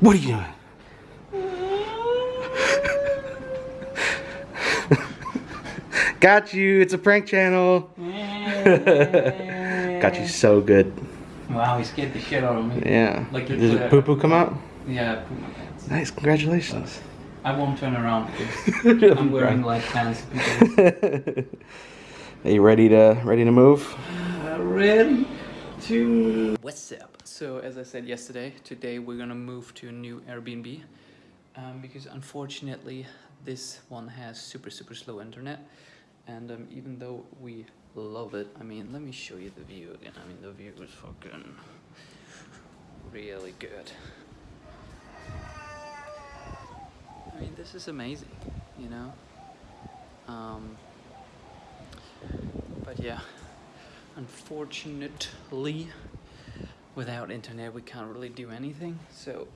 What are you doing? Got you. It's a prank channel. Got you so good. Wow, he scared the shit out of me. Yeah. Like Did the uh, poo poo come out? Yeah, I put my pants. Nice. Congratulations. I won't turn around because I'm wearing like pants. Because Are you ready to ready to move? ready to. What's up? So as I said yesterday, today we're gonna move to a new Airbnb um, because unfortunately this one has super super slow internet, and um, even though we love it, I mean, let me show you the view again. I mean, the view is fucking really good. I mean, this is amazing, you know. Um, but yeah, unfortunately, without internet, we can't really do anything. So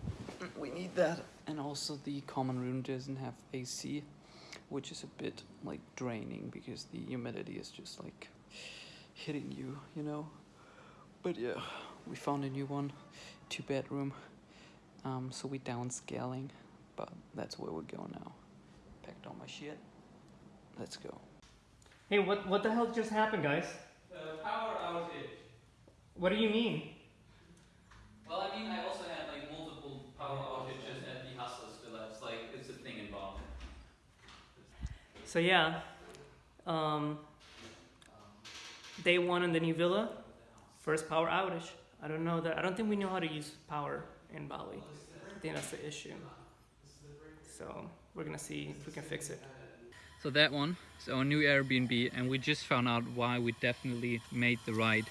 we need that, and also the common room doesn't have AC, which is a bit like draining because the humidity is just like hitting you, you know. But yeah, we found a new one, two bedroom. Um, so we downscaling, but that's where we go now. Packed all my shit. Let's go. Hey, what what the hell just happened, guys? Power outage. What do you mean? Well, I mean, I also had like multiple power outages at the Hustlers Villa. It's like it's a thing in Bonn. So yeah, um, day one in the new villa, first power outage. I don't know that. I don't think we know how to use power in Bali. I think that's the issue. So we're gonna see if we can fix it. So that one is our new Airbnb, and we just found out why we definitely made the right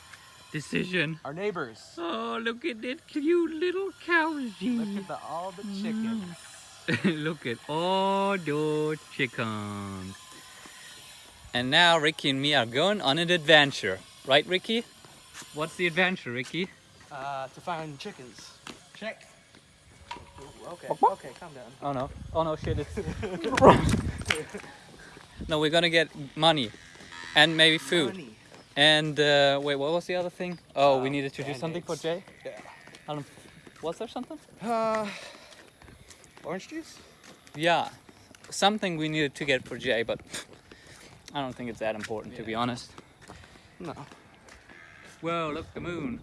decision. Our neighbors. Oh, look at that cute little cowsy. Look at the, all the chickens. Look at all the chickens. And now Ricky and me are going on an adventure. Right, Ricky? What's the adventure, Ricky? Uh, to find chickens. Check. Okay, okay, calm down. Oh no. Oh no, shit. It's... no, we're gonna get money. And maybe food. Money. And, uh, wait, what was the other thing? Oh, we Uh, needed to do something for Jay? Yeah. I don't... Was there something? Uh, orange juice? Yeah, something we needed to get for Jay, but I don't think it's that important to be honest. No. Whoa, look, the moon.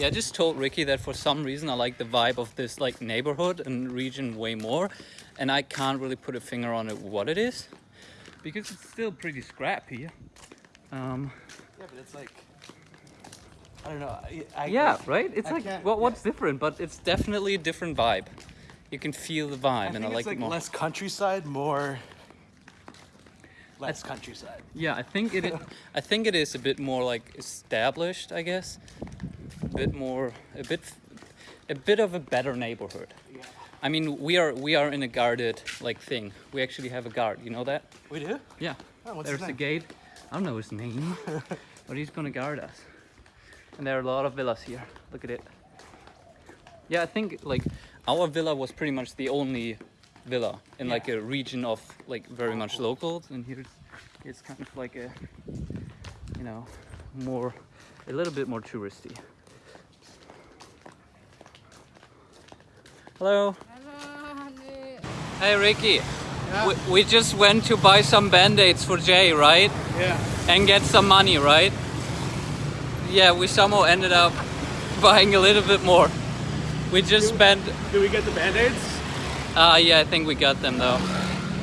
Yeah, I just told Ricky that for some reason I like the vibe of this like neighborhood and region way more, and I can't really put a finger on it what it is, because it's still pretty scrappy. Um, Yeah, but it's like, I don't know. I, I, yeah, right? It's I like, can't- what, yeah. what's different? But it's definitely a different vibe. You can feel the vibe, and I like, like it more. less countryside, more less countryside. Yeah, I think it. I think it is a bit more like established. I guess, a bit more, a bit, a bit of a better neighborhood. Yeah. I mean, we are we are in a guarded like thing. We actually have a guard. You know that? We do? Yeah. Oh, There's a gate. I don't know his name, but he's gonna guard us. And there are a lot of villas here. Look at it. Yeah, I think like our villa was pretty much the only villa in like a region of like very much locals, and here it's, it's kind of like a, you know, more, a little bit more touristy. Hello. Hey Ricky. We, we just went to buy some band-aids for Jay, right? Yeah. and get some money, right? Yeah, we somehow ended up buying a little bit more. We just spent, Did we get the band-aids? uh, yeah, I think we got them though.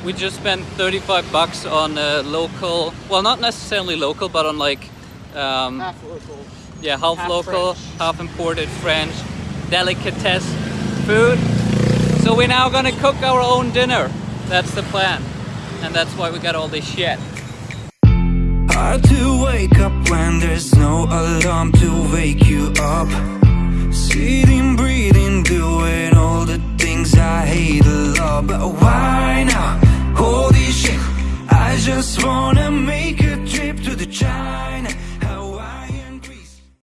We just spent 35 bucks on a local, well, not necessarily local, but on like, um, Half local. yeah, half, half local, French. half imported French delicatesse food. So we're now gonna cook our own dinner. That's the plan. And that's why we got all this shit. Hard to wake up when there's no alarm to wake you up. Sitting, breathing, doing all the things I hate a lot. But why now? Holy shit, I just wanna